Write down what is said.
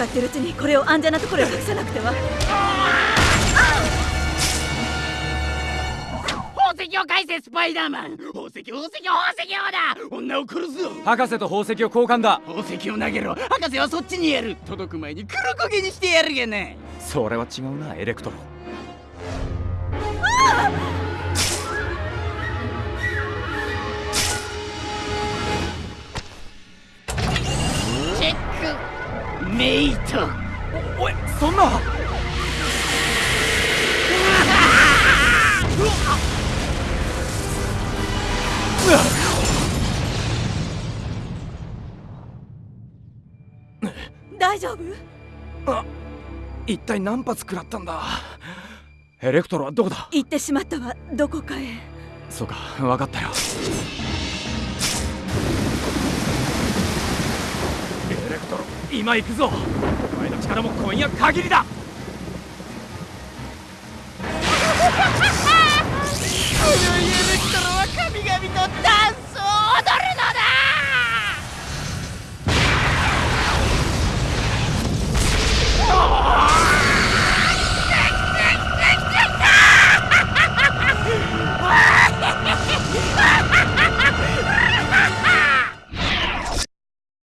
戦ってるうちにこれを安全なところへ隠さなくては。宝石を返せスパイダーマン。宝石宝石宝石王だ。女を殺すぞ。博士と宝石を交換だ。宝石を投げろ。博士はそっちにやる。届く前に黒焦げにしてやるがなそれは違うなエレクトロ。チェックメイト。おいそんな。大丈夫？あ一体何発食らったんだ？エレクトロはどこだ？行ってしまったわどこかへ。そうか分かったよ今行くぞ。お前の力も今夜限りだ。